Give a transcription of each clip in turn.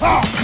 May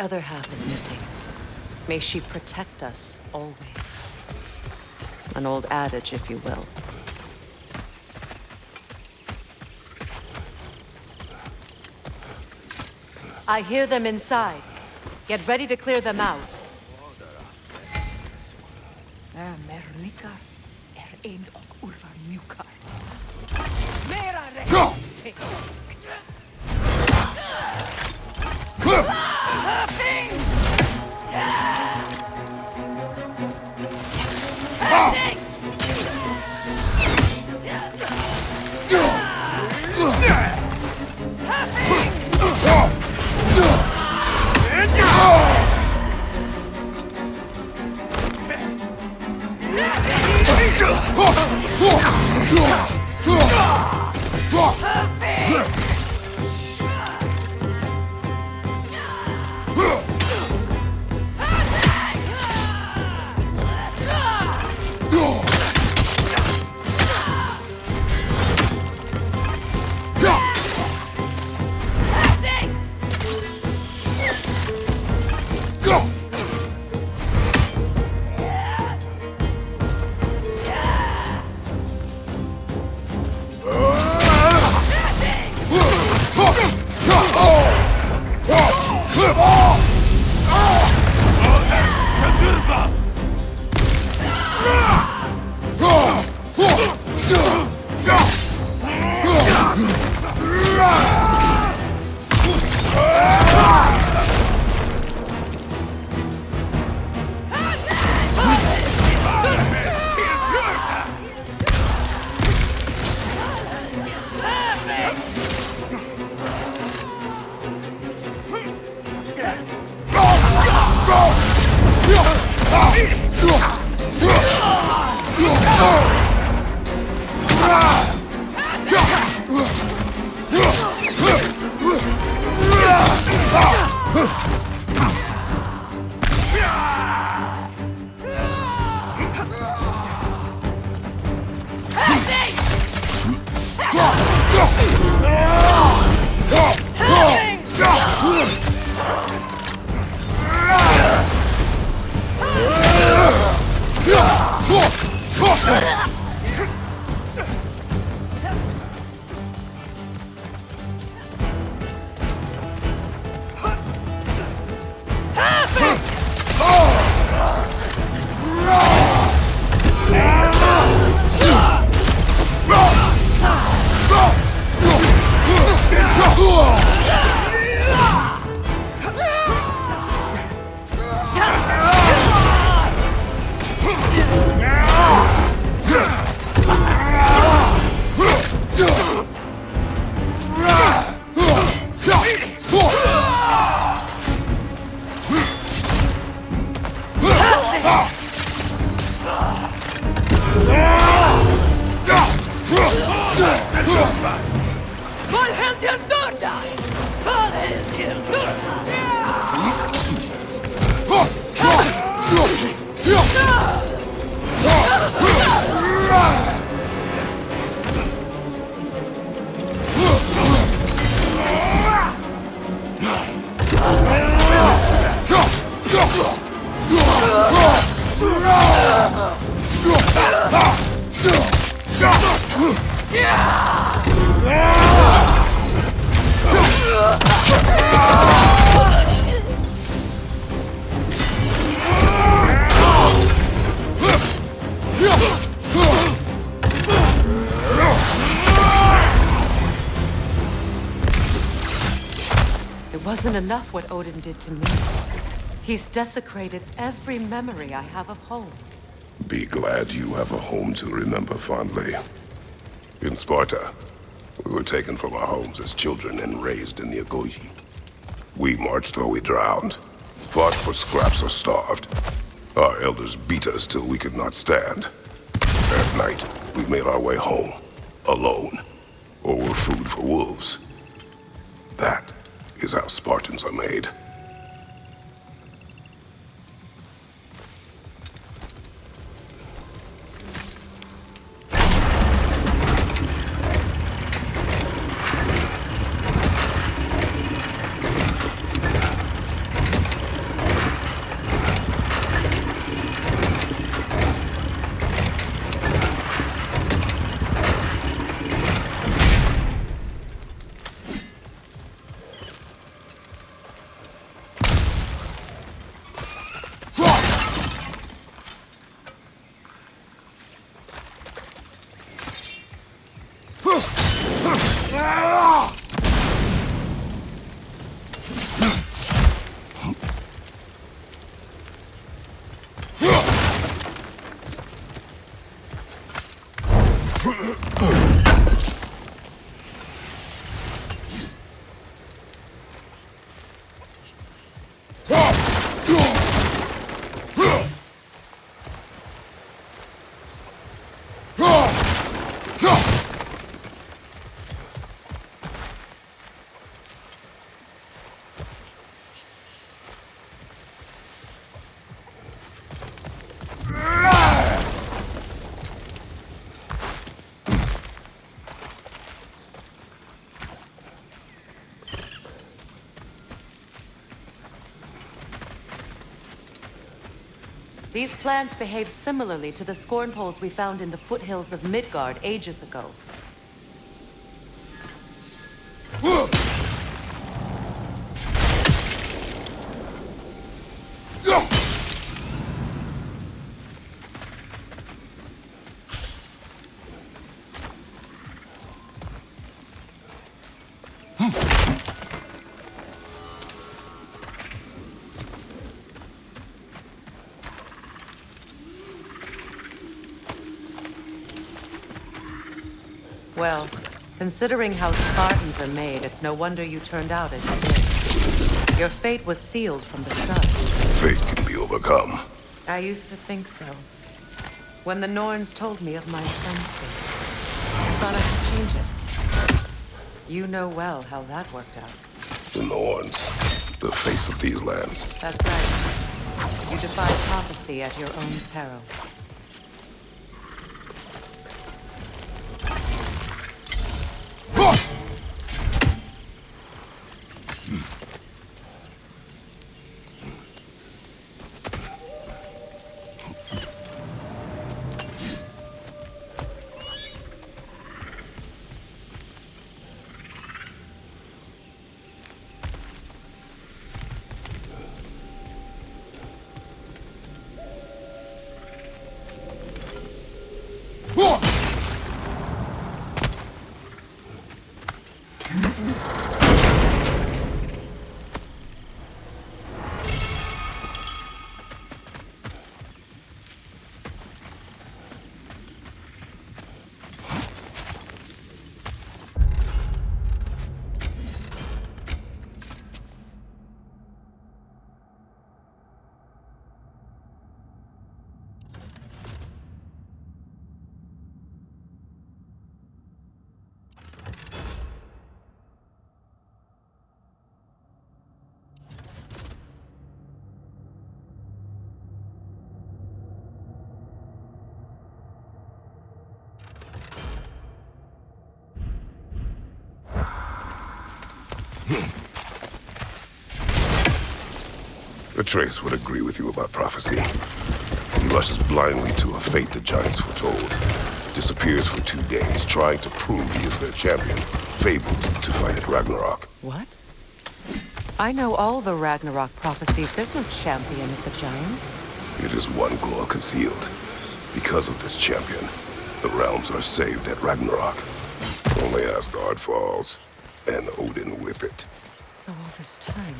other half is missing. May she protect us, always. An old adage, if you will. I hear them inside. Get ready to clear them out. Mernikar, er eens enough what Odin did to me. He's desecrated every memory I have of home. Be glad you have a home to remember fondly. In Sparta, we were taken from our homes as children and raised in the Agoge. We marched or we drowned, fought for scraps or starved. Our elders beat us till we could not stand. At night, we made our way home, alone, or were food for wolves. That is how Spartans are made. These plants behave similarly to the scorn poles we found in the foothills of Midgard ages ago. Considering how Spartans are made, it's no wonder you turned out as you did. Your fate was sealed from the start. Fate can be overcome. I used to think so. When the Norns told me of my son's fate, I thought I could change it. You know well how that worked out. The Norns, the face of these lands. That's right. You defied prophecy at your own peril. Atreus would agree with you about prophecy. He rushes blindly to a fate the Giants foretold. Disappears for two days, trying to prove he is their champion. Fabled to fight at Ragnarok. What? I know all the Ragnarok prophecies. There's no champion of the Giants. It is one glow concealed. Because of this champion, the realms are saved at Ragnarok. Only Asgard falls, and Odin with it. So all this time,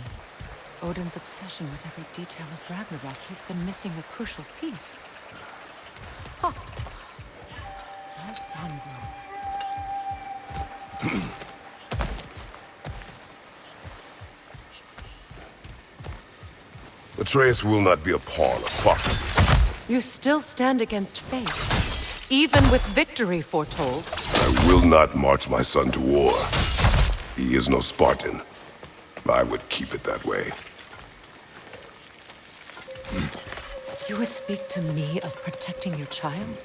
Odin's obsession with every detail of Ragnarok, he's been missing a crucial piece. Huh. Well done, bro. Atreus will not be a pawn of prophecy. You still stand against fate, even with victory foretold. I will not march my son to war. He is no Spartan. I would keep it that way. You would speak to me of protecting your child?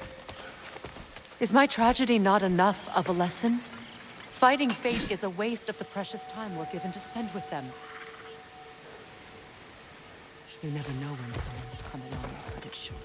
Is my tragedy not enough of a lesson? Fighting fate is a waste of the precious time we're given to spend with them. You never know when someone will come along and cut it short.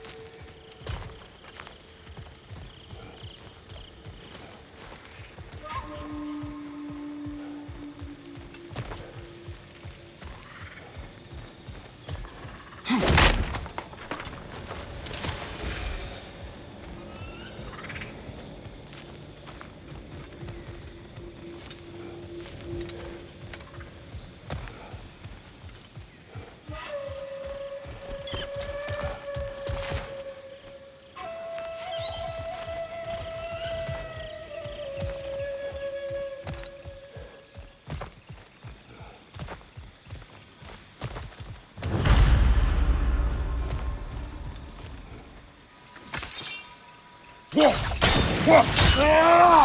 Ah!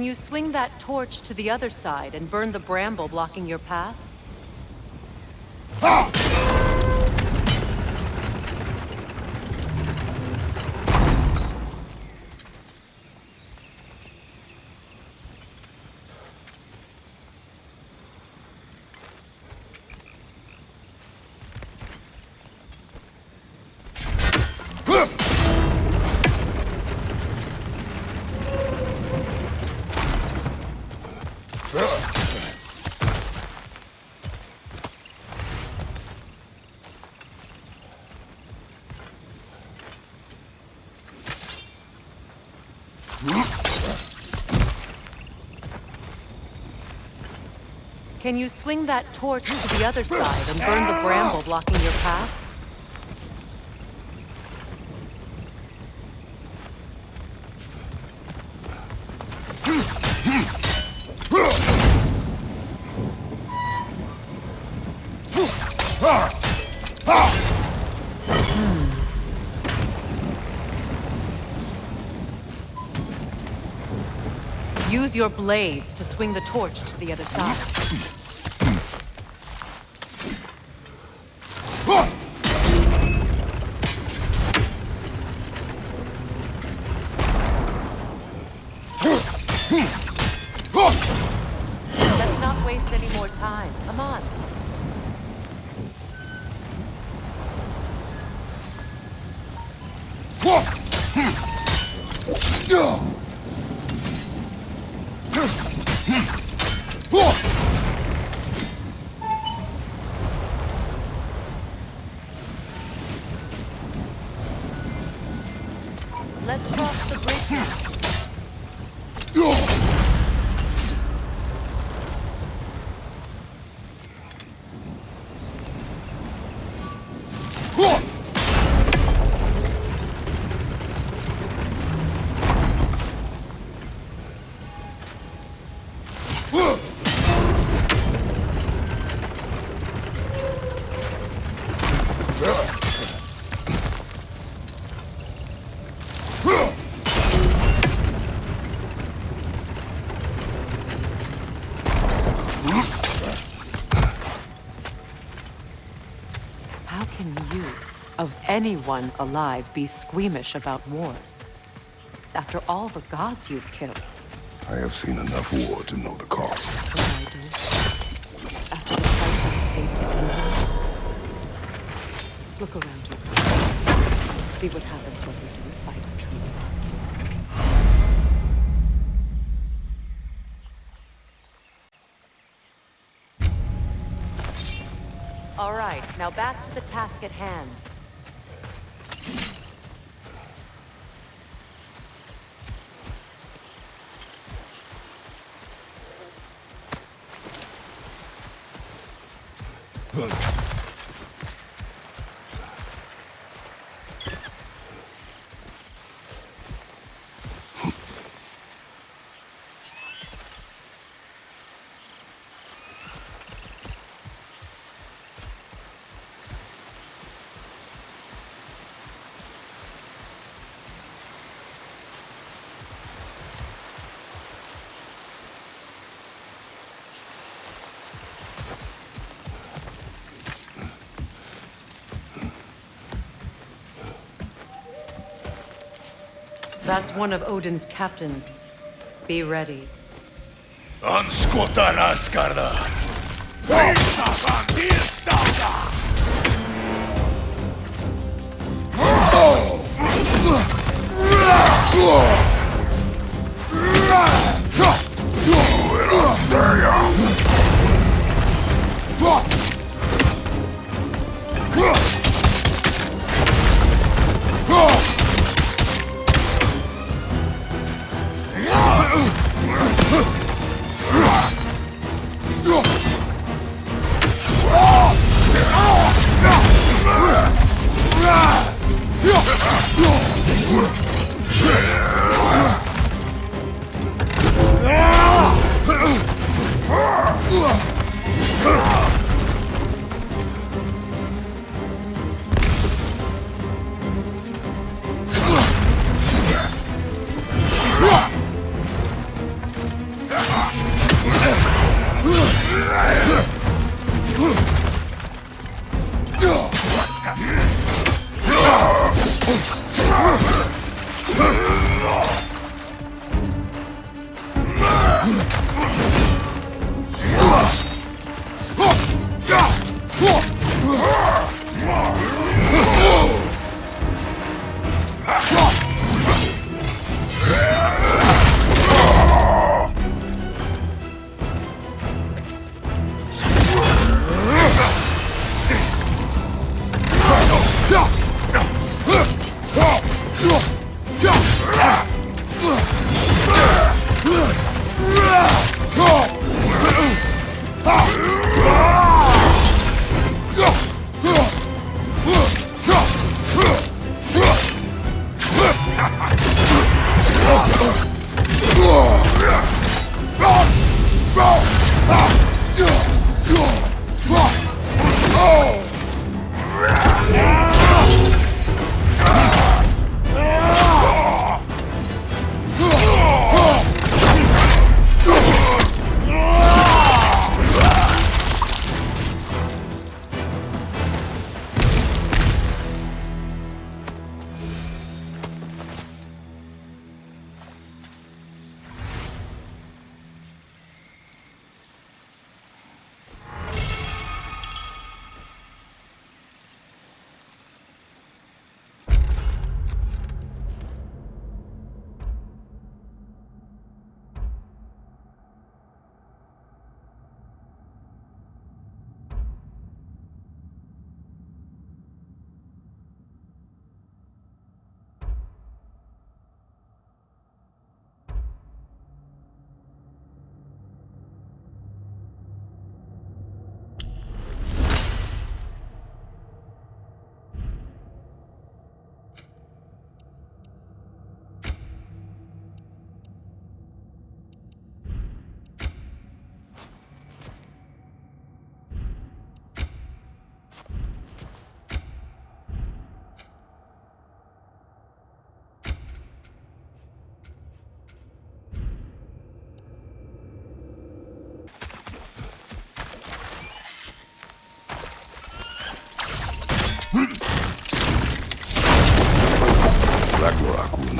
Can you swing that torch to the other side and burn the bramble blocking your path? Can you swing that torch to the other side and burn the bramble blocking your path? Hmm. Use your blades to swing the torch to the other side. Anyone alive, be squeamish about war? After all the gods you've killed, I have seen enough war to know the cost. what I do. After the price I've paid to kill you. Look around you. See what happens when we do fight a true. All right, now back to the task at hand. That's one of Odin's captains. Be ready. Anskota raskarda!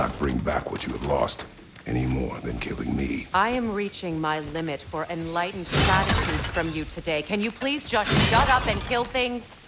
Not bring back what you have lost, any more than killing me. I am reaching my limit for enlightened platitudes from you today. Can you please just shut up and kill things?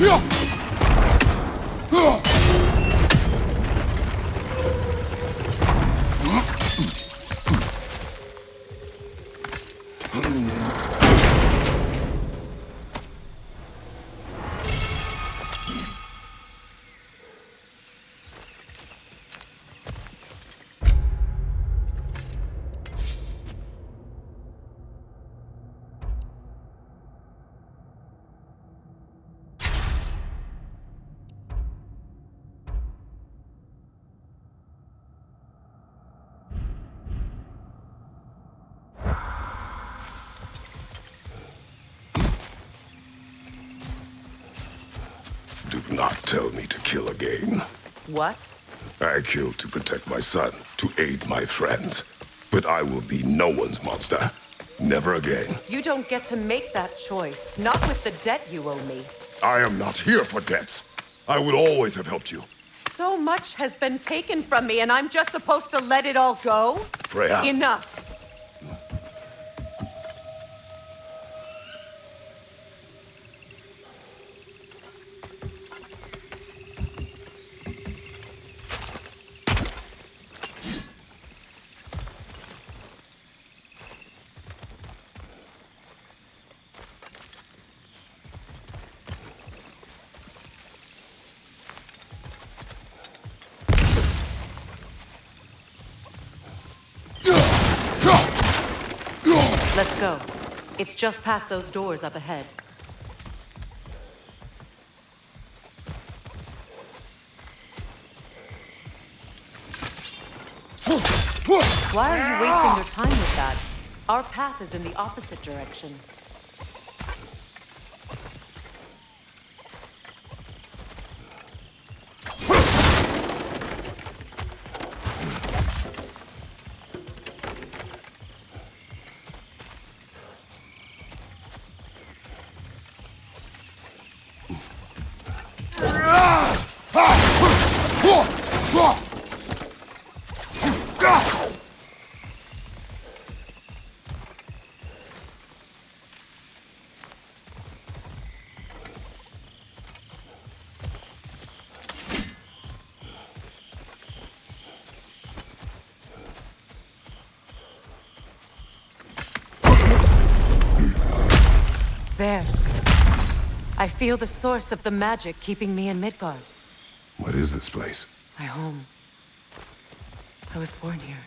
よ killed to protect my son, to aid my friends. But I will be no one's monster. Never again. You don't get to make that choice. Not with the debt you owe me. I am not here for debts. I would always have helped you. So much has been taken from me, and I'm just supposed to let it all go? Freya. Enough. It's just past those doors up ahead. Why are you wasting your time with that? Our path is in the opposite direction. Feel the source of the magic keeping me in Midgard. What is this place? My home. I was born here.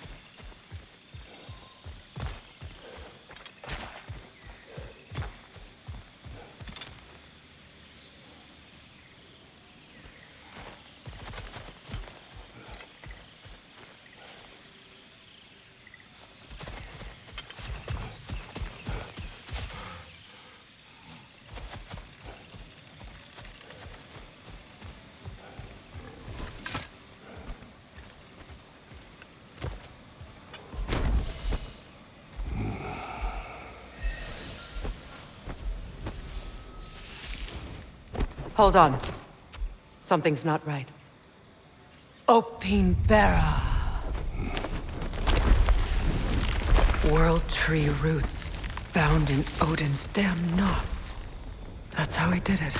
Hold on. Something's not right. Opine Bara. World Tree roots, bound in Odin's damn knots. That's how he did it.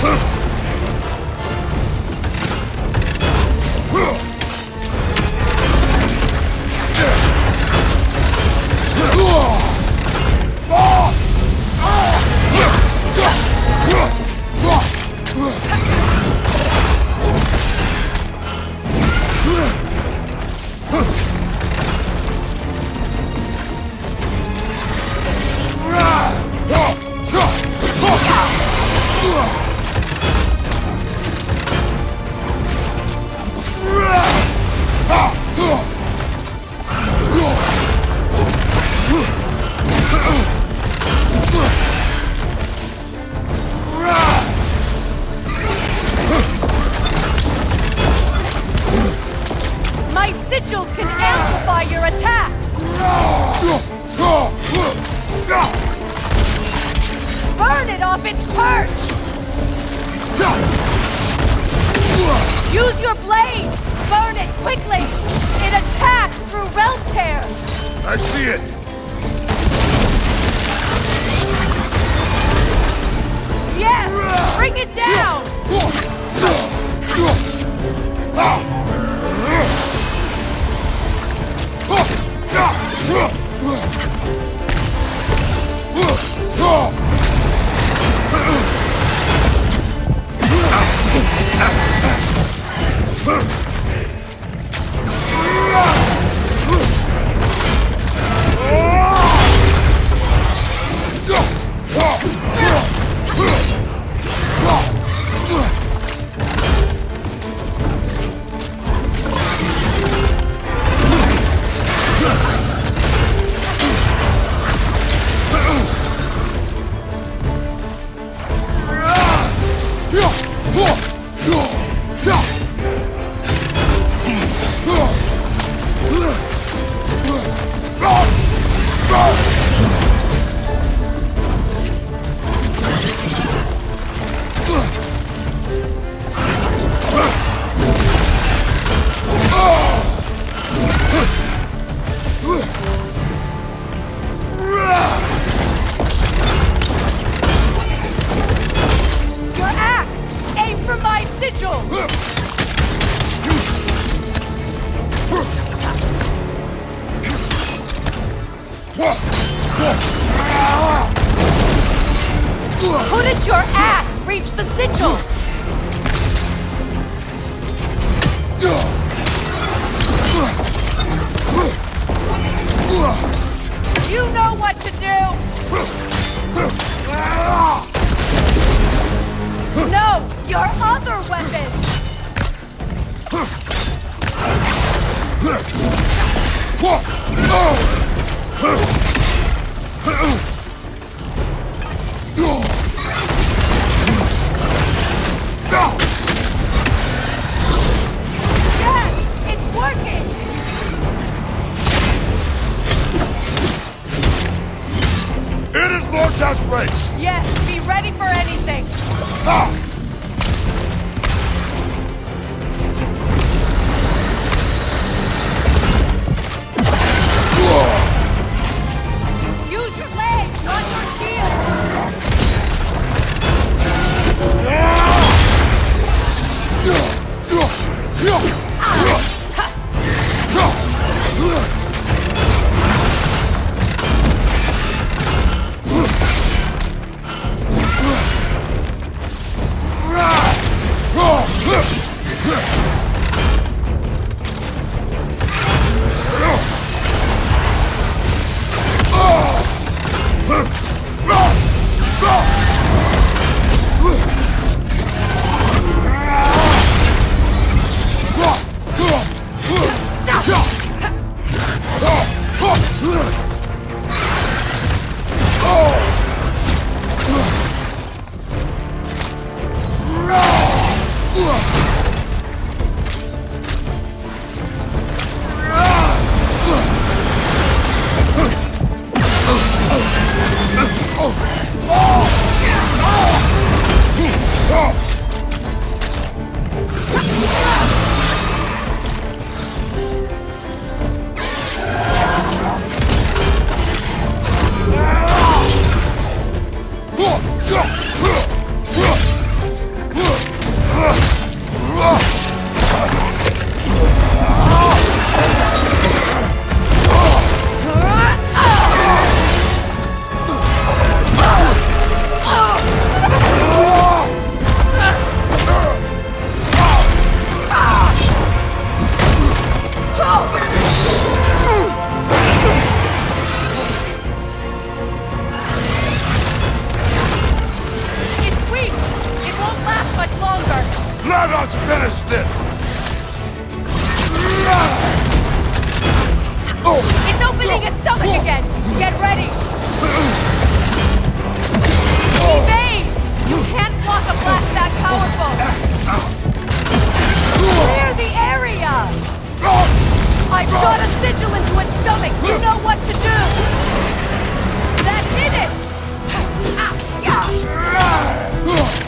My Couldn't your ass! reach the sigil? You know what to do! No! Your other weapon! Yes! It's working! It is Vortex Race! Yes, be ready for anything! Ah! Let us finish this! It's opening its stomach again! Get ready! Evade! You can't block a blast that powerful! Clear the area! I've shot a sigil into its stomach! You know what to do! That did it! Ah! Yeah!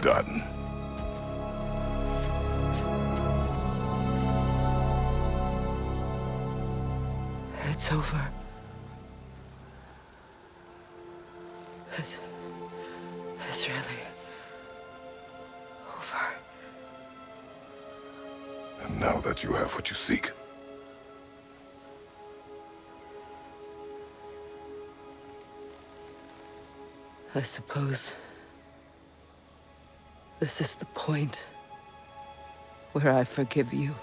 done. It's over. It's... It's really... over. And now that you have what you seek, I suppose this is the point where I forgive you,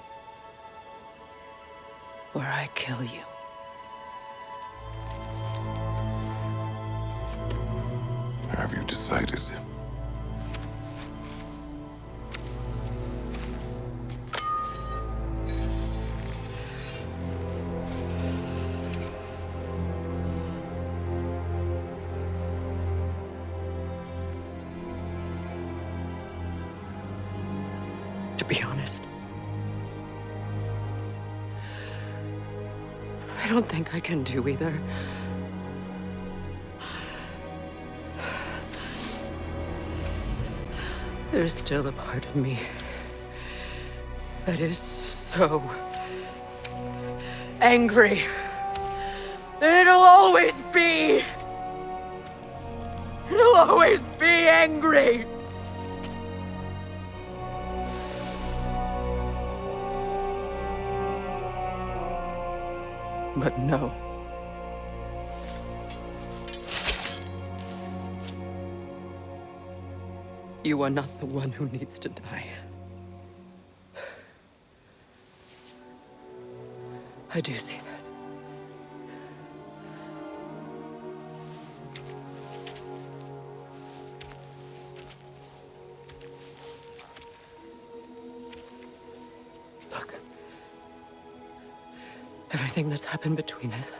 where I kill you. have you decided? Either. There's still a part of me that is so angry that it'll always be. It'll always be angry. But no. You are not the one who needs to die. I do see that. Look. Everything that's happened between us.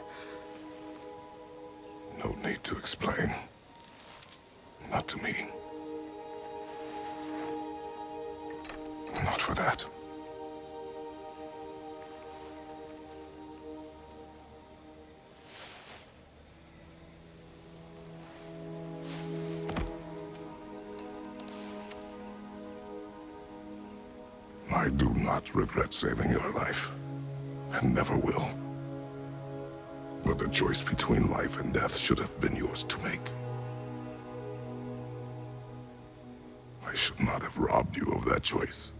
No need to explain. Regret saving your life, and never will. But the choice between life and death should have been yours to make. I should not have robbed you of that choice.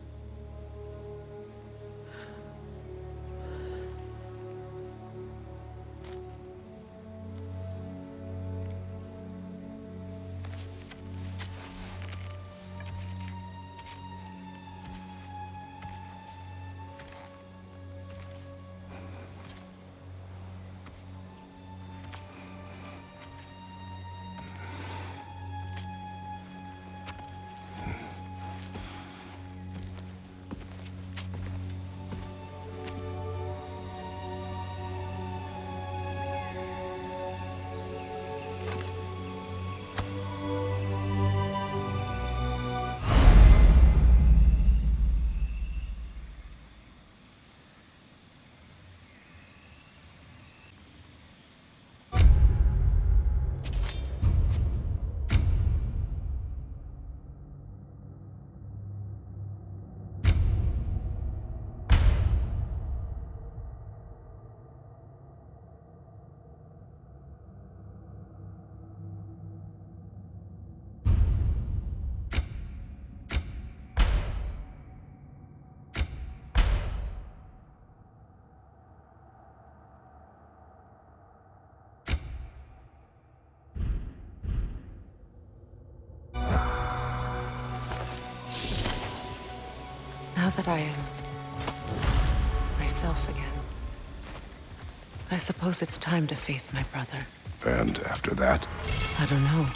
That I am myself again, I suppose it's time to face my brother. And after that, I don't know.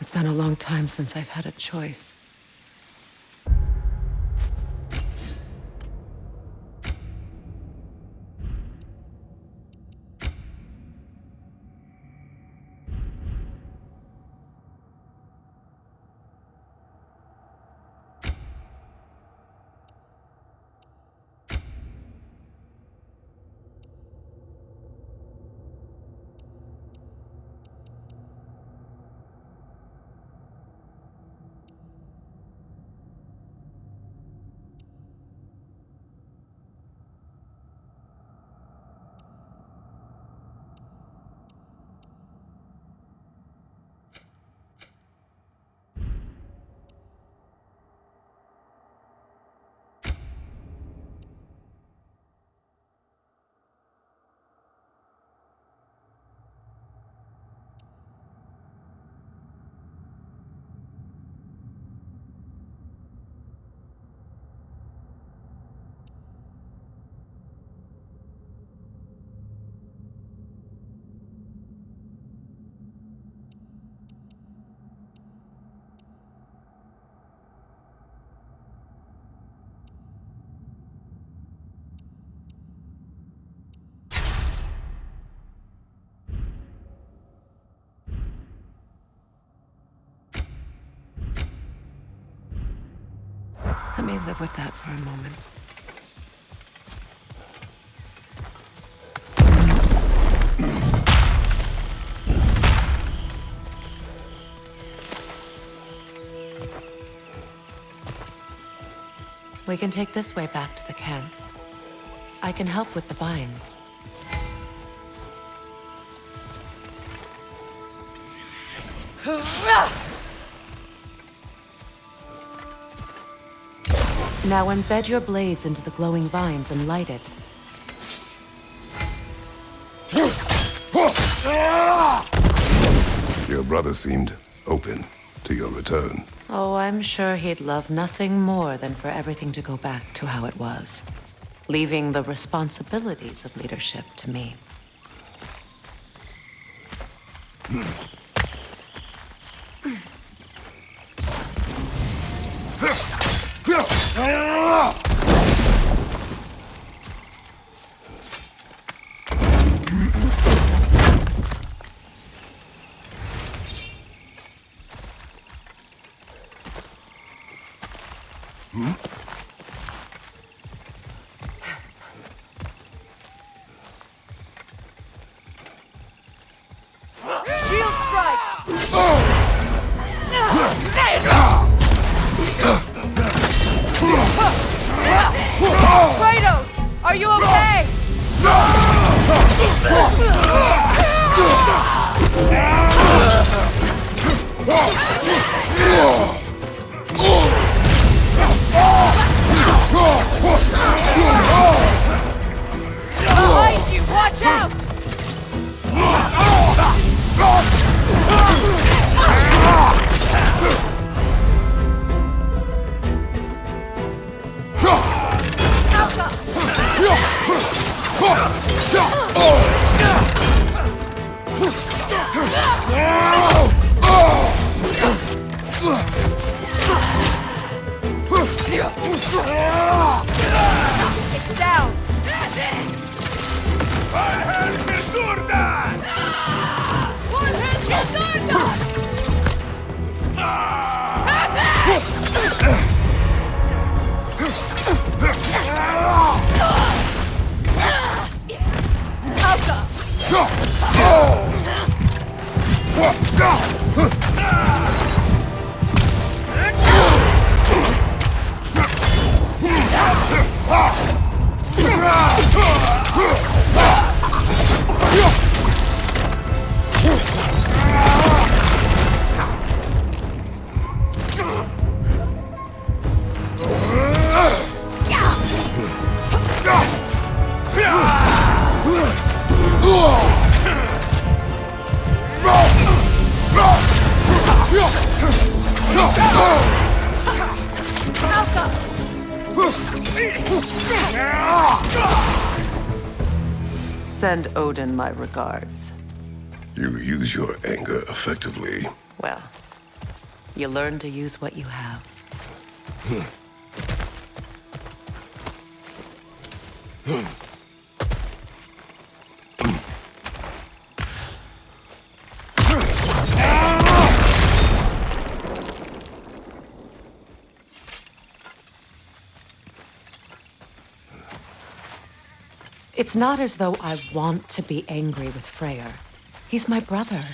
It's been a long time since I've had a choice. Me live with that for a moment. We can take this way back to the camp. I can help with the vines. Now embed your blades into the glowing vines and light it. Your brother seemed open to your return. Oh, I'm sure he'd love nothing more than for everything to go back to how it was, leaving the responsibilities of leadership to me. Hmm. It's down! God! Send Odin my regards. You use your anger effectively. Well, you learn to use what you have. Hmm. Hmm. It's not as though I want to be angry with Freyr. He's my brother.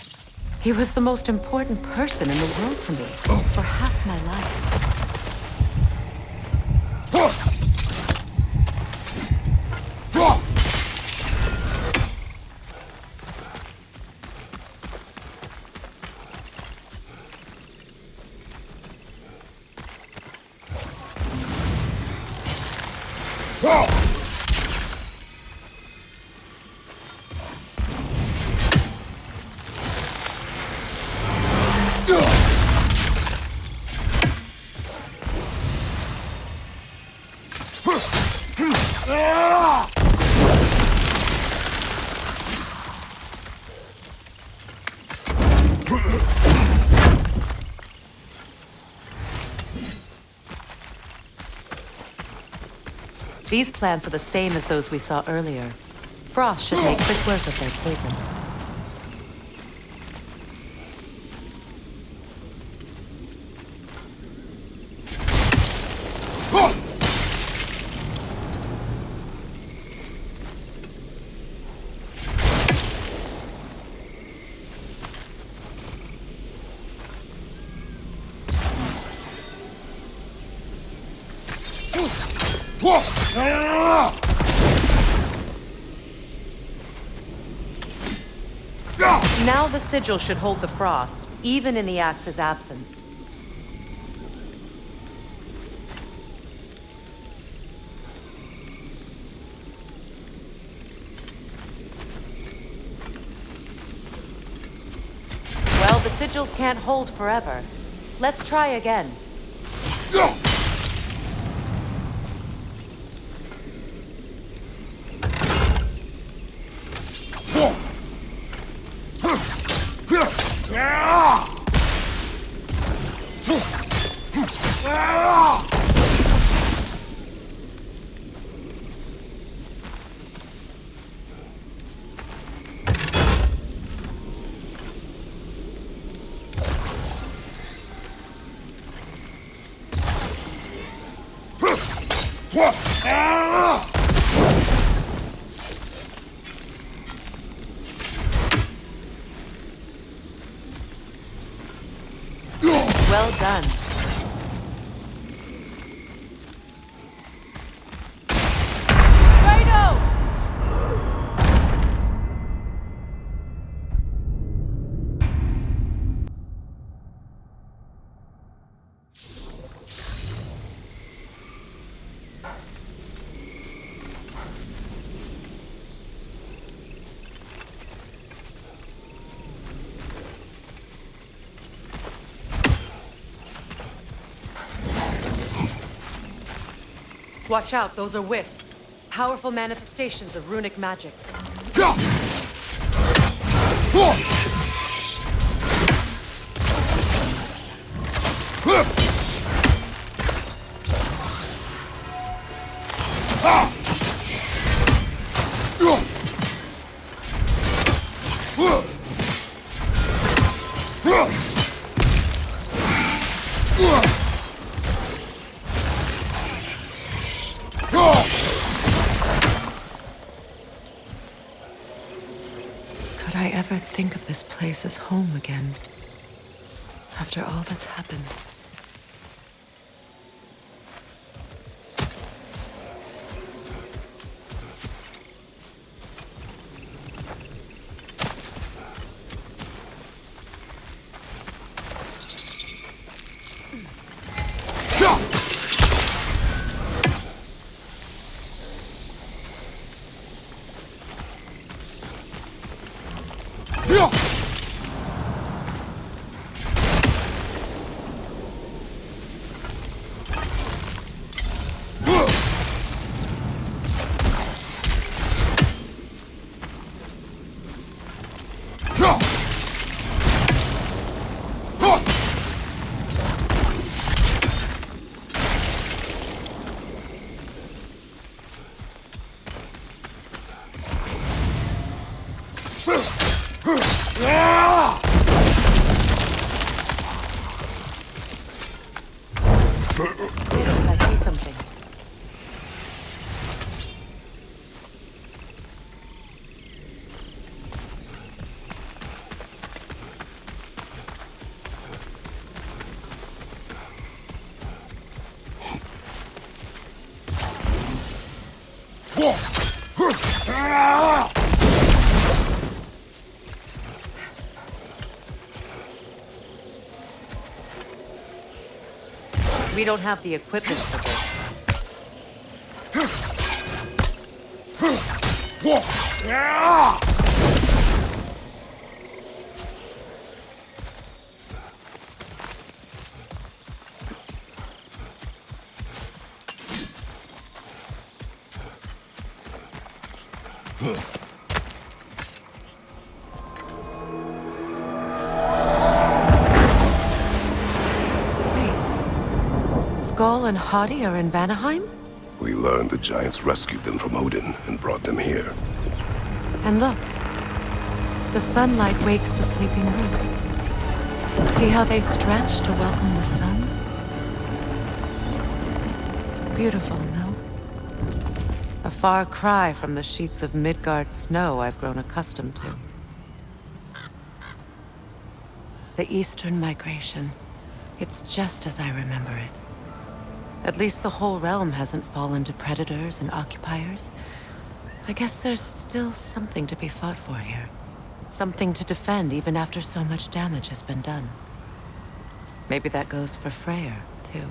He was the most important person in the world to me oh. for half my life. These plants are the same as those we saw earlier. Frost should make quick work of their poison. Now the sigil should hold the frost, even in the axe's absence. Well, the sigils can't hold forever. Let's try again. Watch out, those are wisps. Powerful manifestations of runic magic. Could I ever think of this place as home again? After all that's happened. We don't have the equipment for this. And Hati are in Vanaheim? We learned the Giants rescued them from Odin and brought them here. And look. The sunlight wakes the sleeping roots. See how they stretch to welcome the sun? Beautiful, no? A far cry from the sheets of Midgard snow I've grown accustomed to. The Eastern Migration. It's just as I remember it. At least the whole realm hasn't fallen to predators and occupiers. I guess there's still something to be fought for here. Something to defend even after so much damage has been done. Maybe that goes for Freyr, too.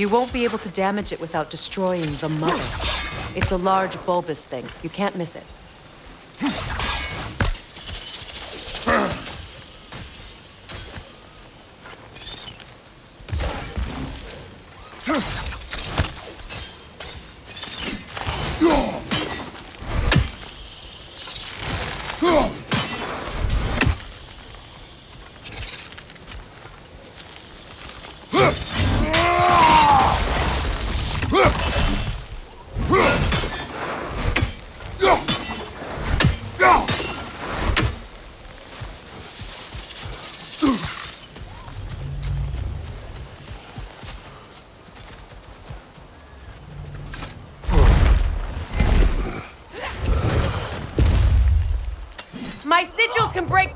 You won't be able to damage it without destroying the mother. It's a large bulbous thing. You can't miss it. Can break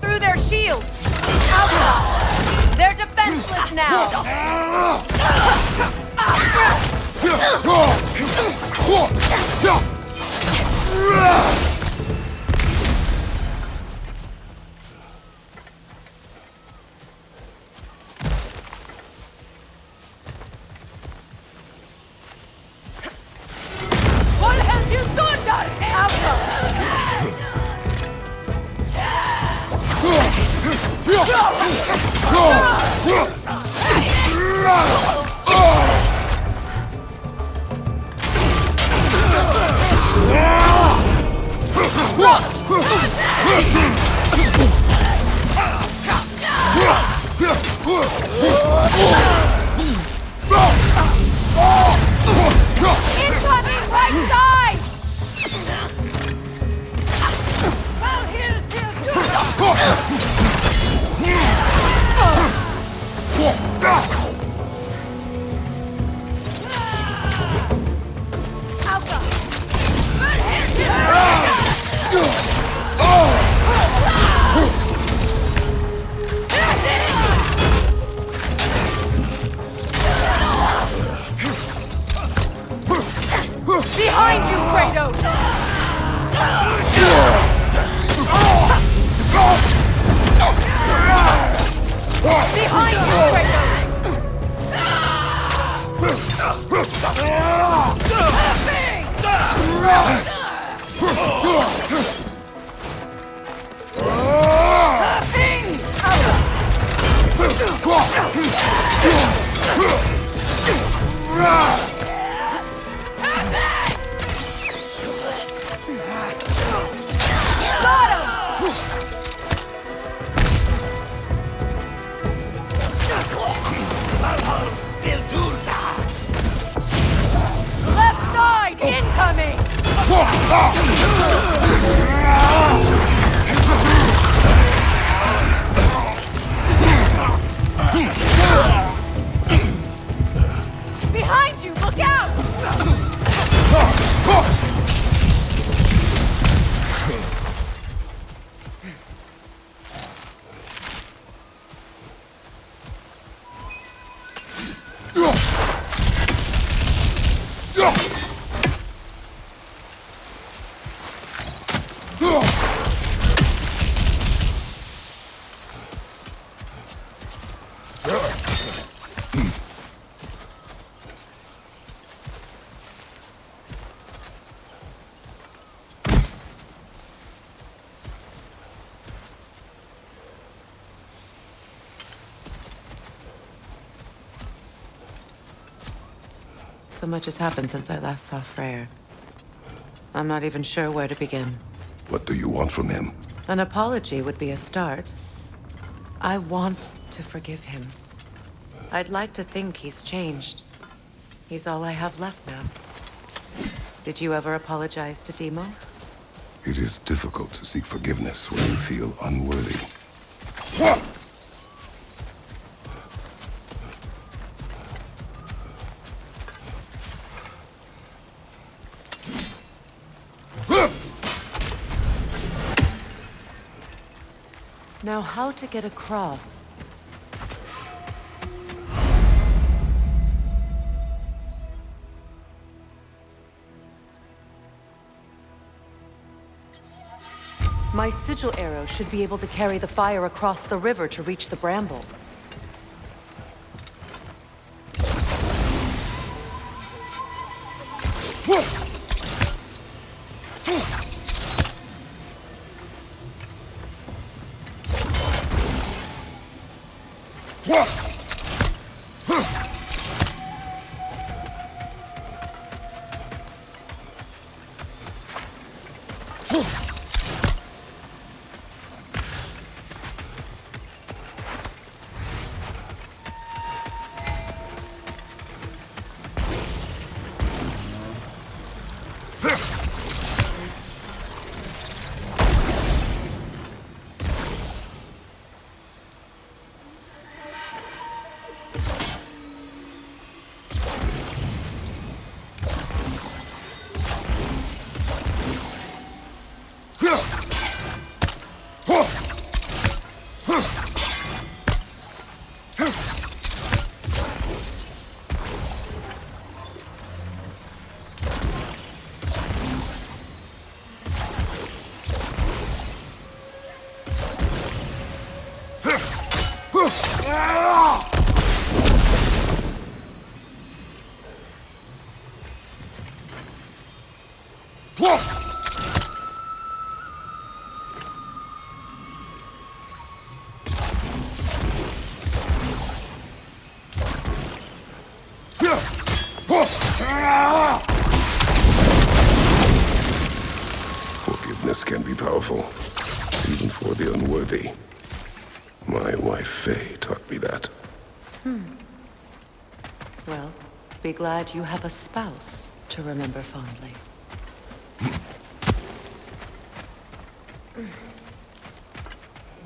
So much has happened since I last saw Freyr. I'm not even sure where to begin. What do you want from him? An apology would be a start. I want to forgive him. I'd like to think he's changed. He's all I have left now. Did you ever apologize to Deimos? It is difficult to seek forgiveness when you feel unworthy. Now how to get across? My sigil arrow should be able to carry the fire across the river to reach the bramble. Forgiveness can be powerful, even for the unworthy. My wife Faye taught me that. Hmm. Well, be glad you have a spouse to remember fondly.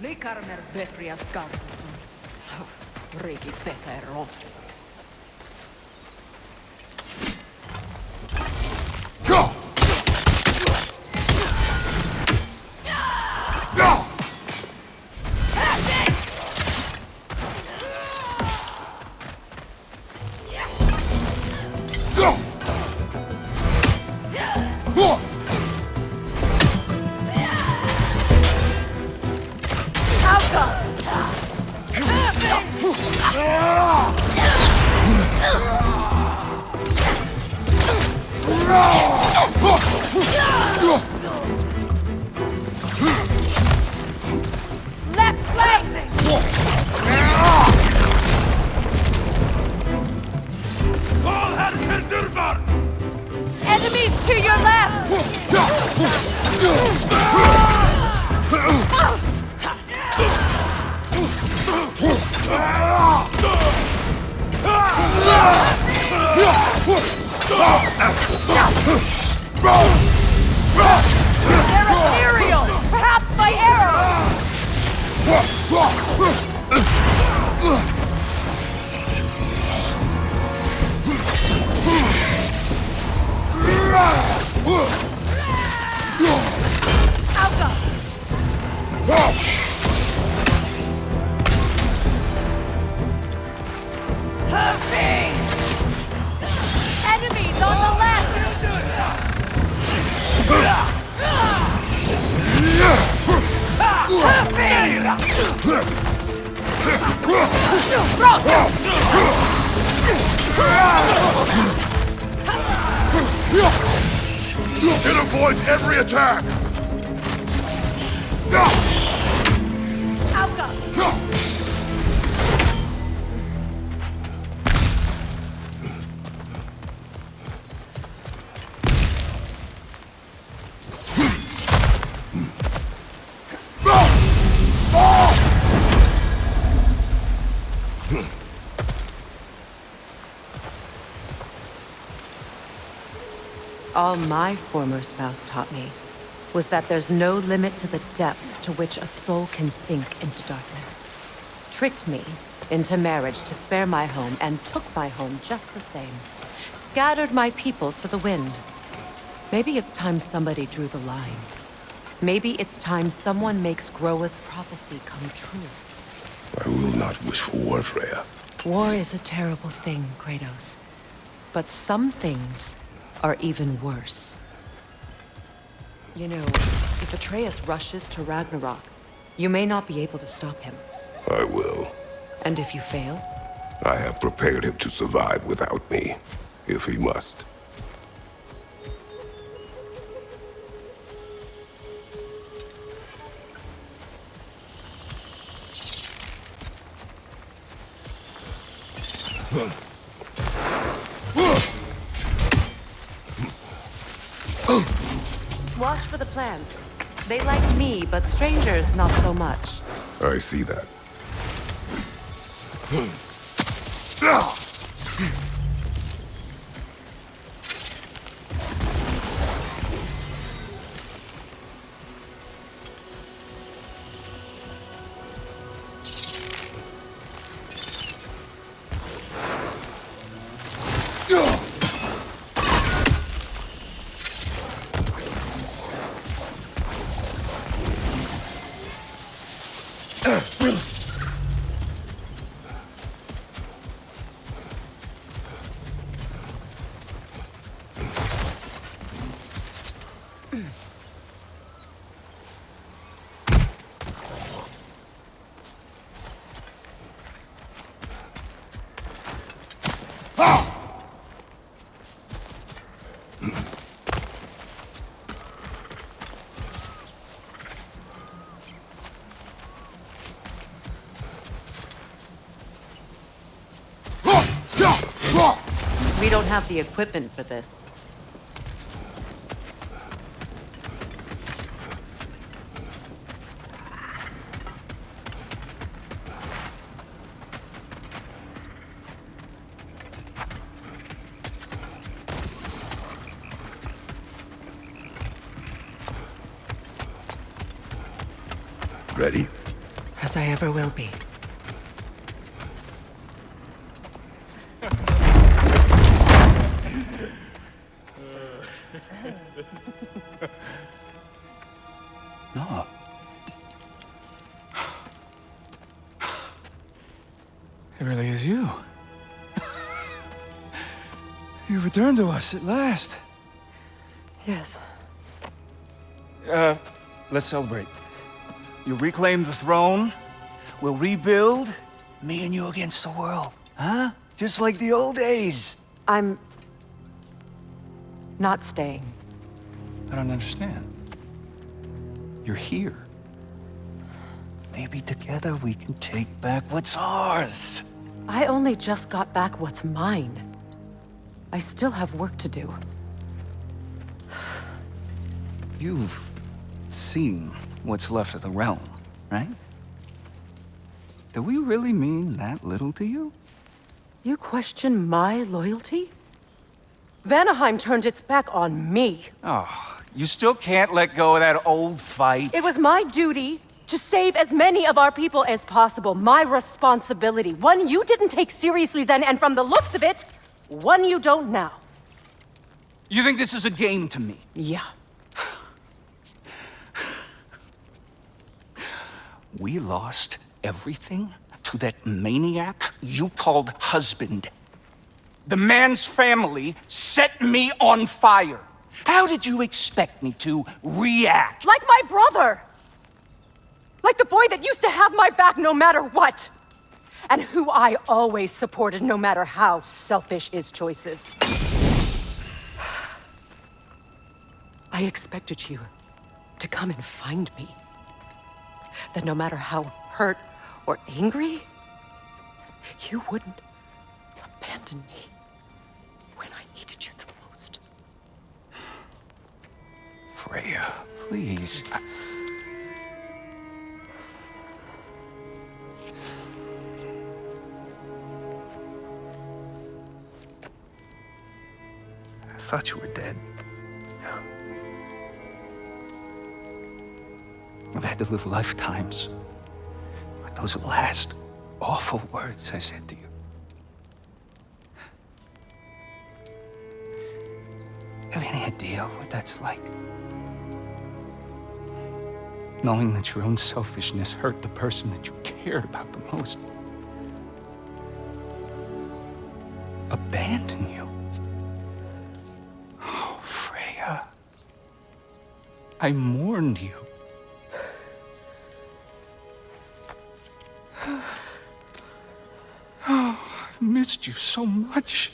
Likarmer Betrias Gardason. Oh, Rigi Peter Roth. All my former spouse taught me was that there's no limit to the depth to which a soul can sink into darkness. Tricked me into marriage to spare my home and took my home just the same. Scattered my people to the wind. Maybe it's time somebody drew the line. Maybe it's time someone makes Groa's prophecy come true. I will not wish for war, Freya. War is a terrible thing, Kratos. But some things are even worse. You know, if Atreus rushes to Ragnarok, you may not be able to stop him. I will. And if you fail, I have prepared him to survive without me, if he must. Watch for the plants. They like me, but strangers not so much. I see that. Hmm. Have the equipment for this. No. It really is you. you returned to us at last. Yes. Uh, let's celebrate. You reclaim the throne. We'll rebuild. Me and you against the world. Huh? Just like the old days. I'm... not staying. I don't understand. You're here. Maybe together we can take back what's ours. I only just got back what's mine. I still have work to do. You've seen what's left of the realm, right? Do we really mean that little to you? You question my loyalty? Vanaheim turned its back on me. Oh, you still can't let go of that old fight? It was my duty to save as many of our people as possible. My responsibility. One you didn't take seriously then, and from the looks of it, one you don't now. You think this is a game to me? Yeah. We lost everything to that maniac you called husband. The man's family set me on fire. How did you expect me to react? Like my brother! Like the boy that used to have my back no matter what! and who I always supported no matter how selfish his choices. I expected you to come and find me. That no matter how hurt or angry, you wouldn't abandon me Freya, please. I... Thought you were dead. I've had to live lifetimes with those last awful words I said to you. Have any idea what that's like? Knowing that your own selfishness hurt the person that you cared about the most. Abandon you. Oh, Freya. I mourned you. Oh, I've missed you so much.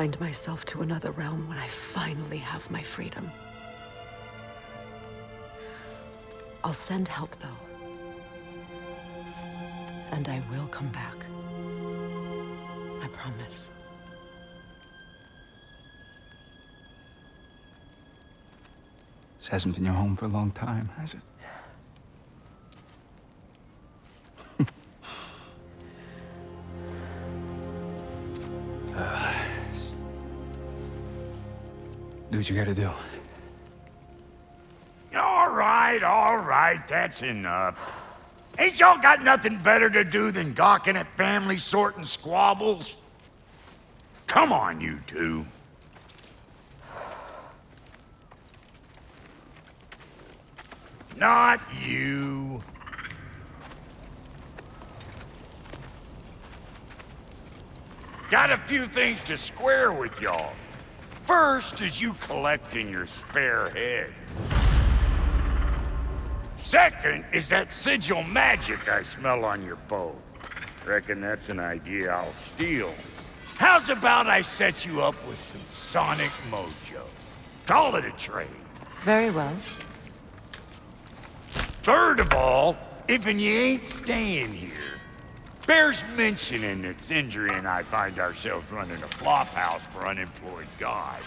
Bind myself to another realm when I finally have my freedom. I'll send help, though. And I will come back. I promise. This hasn't been your home for a long time, has it? What you gotta do. All right, all right, that's enough. Ain't y'all got nothing better to do than gawking at family sorting squabbles? Come on, you two. Not you. Got a few things to square with y'all. First is you collecting your spare heads. Second is that sigil magic I smell on your bow. Reckon that's an idea I'll steal. How's about I set you up with some sonic mojo? Call it a trade. Very well. Third of all, if and you ain't staying here, bears mentioning that Sindri and I find ourselves running a flop house for unemployed gods.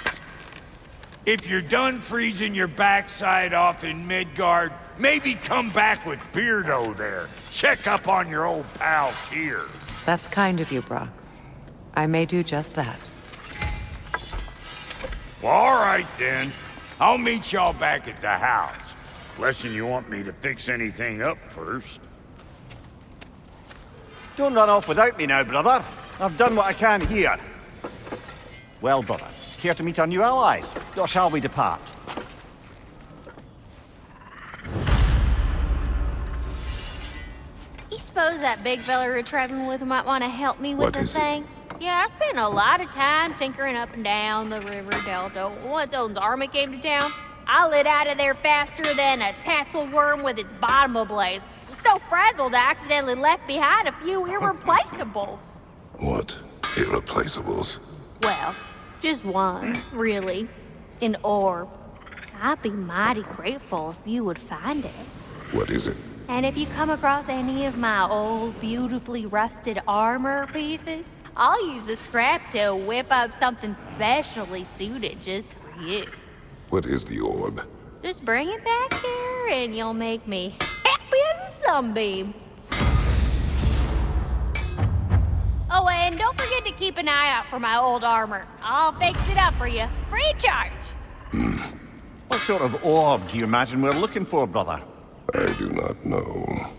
If you're done freezing your backside off in Midgard, maybe come back with Beardo there. Check up on your old pal Tyr. That's kind of you, Brok. I may do just that. Well, all right then. I'll meet y'all back at the house. Lesson you want me to fix anything up first. Don't run off without me now, brother. I've done what I can here. Well, brother, care to meet our new allies? Or shall we depart? You suppose that big fella we're traveling with might want to help me with What the is it? thing? Yeah, I spent a lot of time tinkering up and down the river delta. Once Odin's army came to town, I lit out of there faster than a tassel worm with its bottom ablaze. So frazzled, I accidentally left behind a few irreplaceables. What? Irreplaceables? Well, just one, really. An orb. I'd be mighty grateful if you would find it. What is it? And if you come across any of my old, beautifully rusted armor pieces, I'll use the scrap to whip up something specially suited just for you. What is the orb? Just bring it back here and you'll make me happy as a sunbeam. Oh, and don't forget to keep an eye out for my old armor. I'll fix it up for you, free of charge. Hmm. What sort of orb do you imagine we're looking for, brother? I do not know.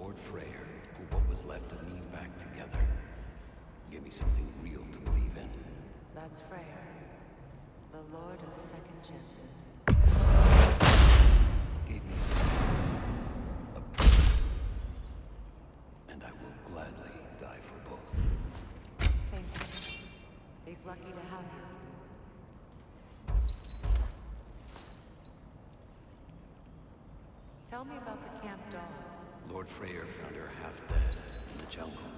Lord Freyr put what was left of me back together. Give me something real to believe in. That's Freyr, the Lord of Second Chances. Freyr found her half dead in the jungle.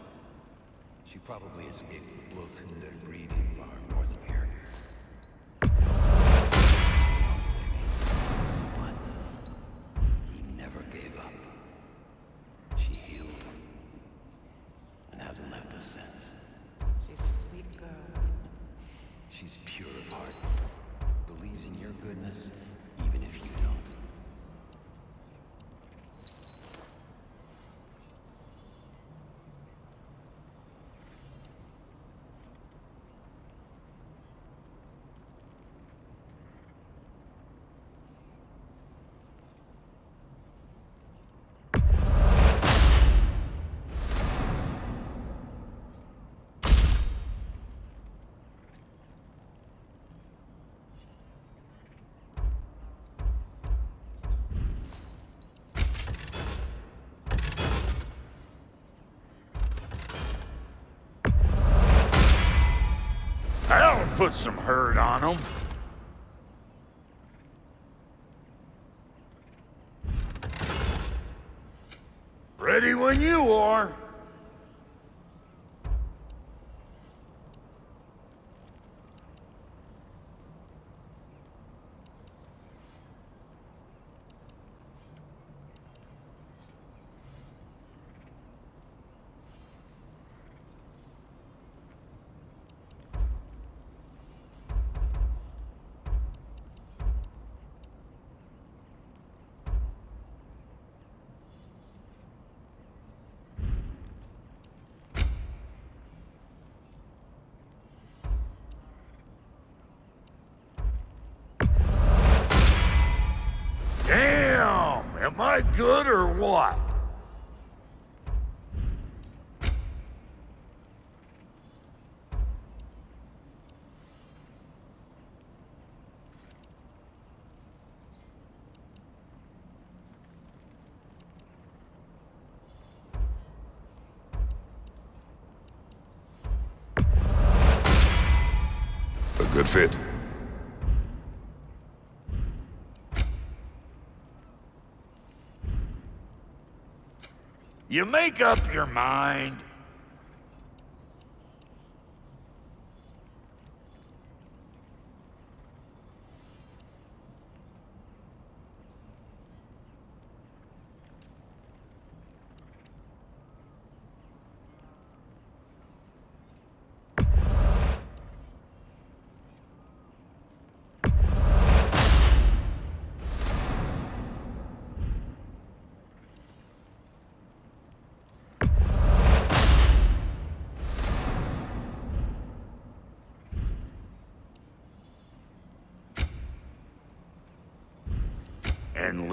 She probably escaped the Blothhunder breeding farm north of here. But he never gave up. She healed him. And hasn't left us since. She's a sweet girl. She's pure of heart. Believes in your goodness, even if you don't. Put some hurt on them. Ready when you are. Damn! Am I good or what? A good fit. You make up your mind.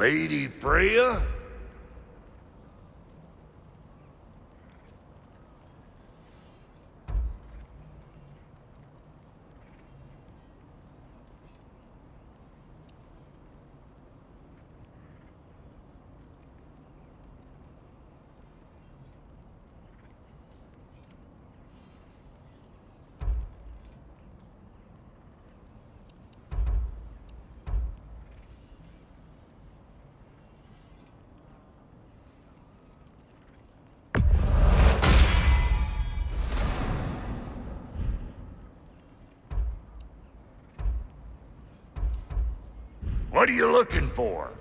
Lady Freya? What are you looking for?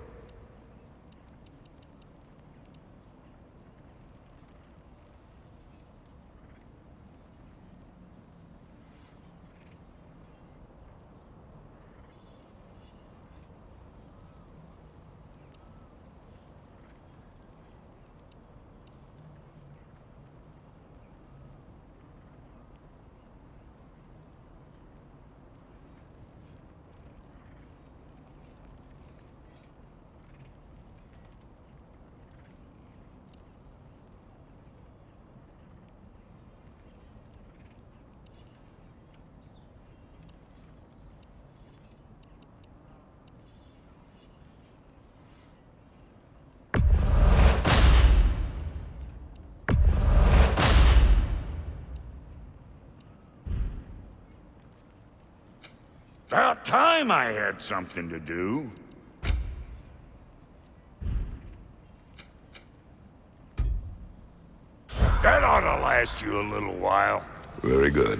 Time I had something to do. That ought to last you a little while. Very good.